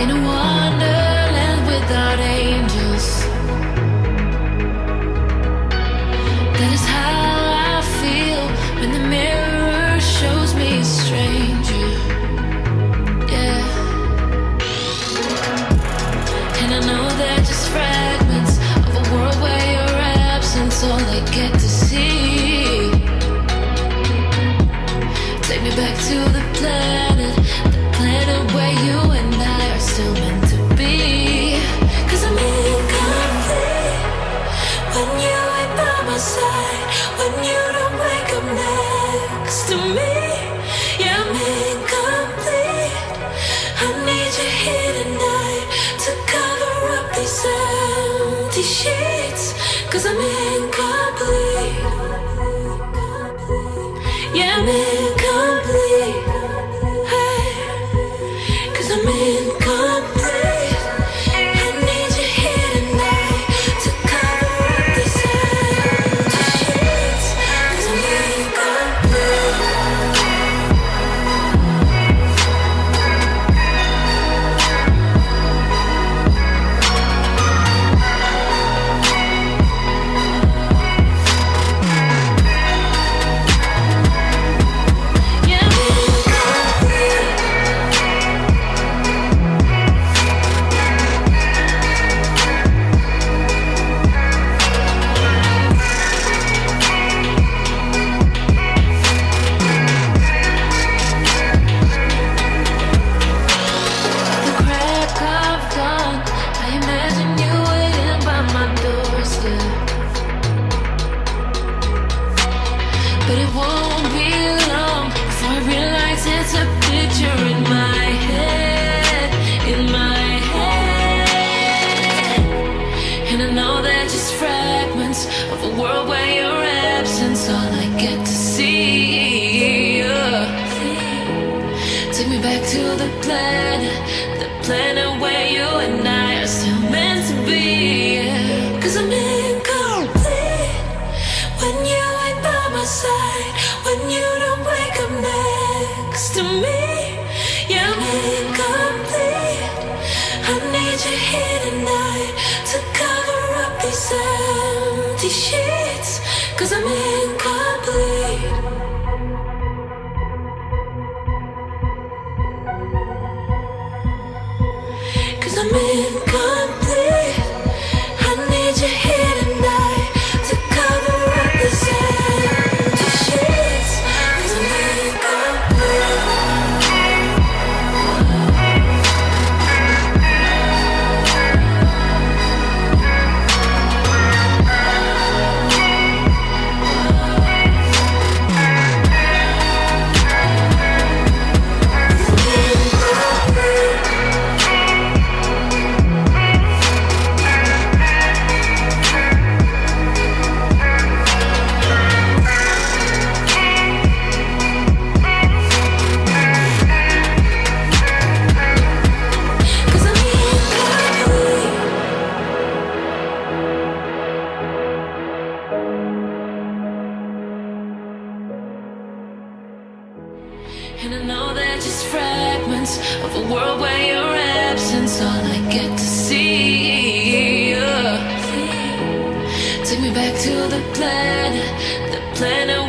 in a wonderland without angels. That is how I feel when the mirror shows me a stranger. Yeah. And I know they're just fragments of a world where all I get to see. Take me back to the to me. Yeah, I'm incomplete. I need you here tonight to cover up these empty sheets. Cause I'm incomplete. Yeah, I'm. But it won't be long before I realize it's a picture in my head, in my head. And I know they're just fragments of a world where your absence all I get to see. Take me back to the planet Cause I'm incomplete. All I get to see. Take me back to the planet, the planet